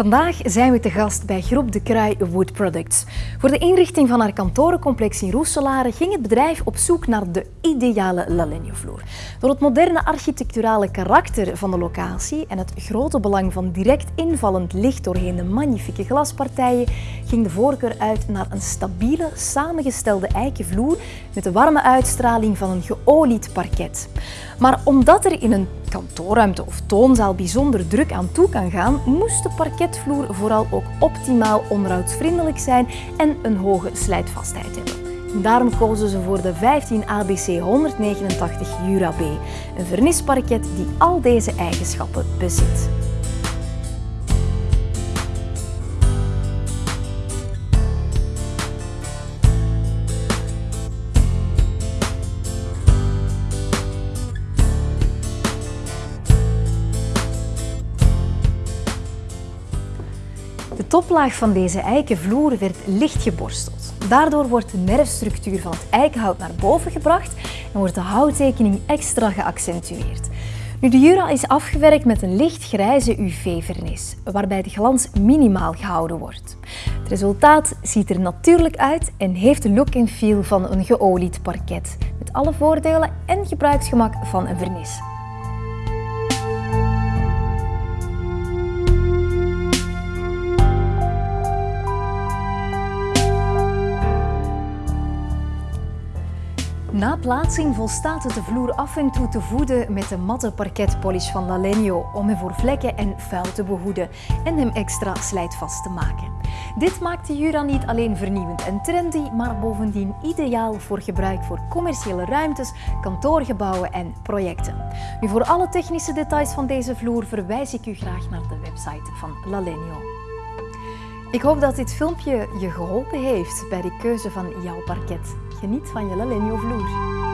Vandaag zijn we te gast bij Groep de Kraai Wood Products. Voor de inrichting van haar kantorencomplex in Roeselare ging het bedrijf op zoek naar de ideale Lalenio-vloer. Door het moderne architecturale karakter van de locatie en het grote belang van direct invallend licht doorheen de magnifieke glaspartijen ging de voorkeur uit naar een stabiele, samengestelde eikenvloer met de warme uitstraling van een geolied parket. Maar omdat er in een kantoorruimte of toonzaal bijzonder druk aan toe kan gaan, moest de parketvloer vooral ook optimaal onderhoudsvriendelijk zijn en een hoge slijtvastheid hebben. Daarom kozen ze voor de 15 ABC 189 Jura B, een vernisparket die al deze eigenschappen bezit. De toplaag van deze eikenvloer werd licht geborsteld. Daardoor wordt de nerfstructuur van het eikenhout naar boven gebracht en wordt de houttekening extra geaccentueerd. Nu, de Jura is afgewerkt met een licht grijze UV-vernis, waarbij de glans minimaal gehouden wordt. Het resultaat ziet er natuurlijk uit en heeft de look en feel van een geolied parket, met alle voordelen en gebruiksgemak van een vernis. Na plaatsing volstaat het de vloer af en toe te voeden met de matte parketpolish van Lalenio om hem voor vlekken en vuil te behoeden en hem extra slijtvast te maken. Dit maakt de Jura niet alleen vernieuwend en trendy, maar bovendien ideaal voor gebruik voor commerciële ruimtes, kantoorgebouwen en projecten. Nu, voor alle technische details van deze vloer verwijs ik u graag naar de website van Lalenio. Ik hoop dat dit filmpje je geholpen heeft bij de keuze van jouw parket. Geniet van je Lalenio vloer.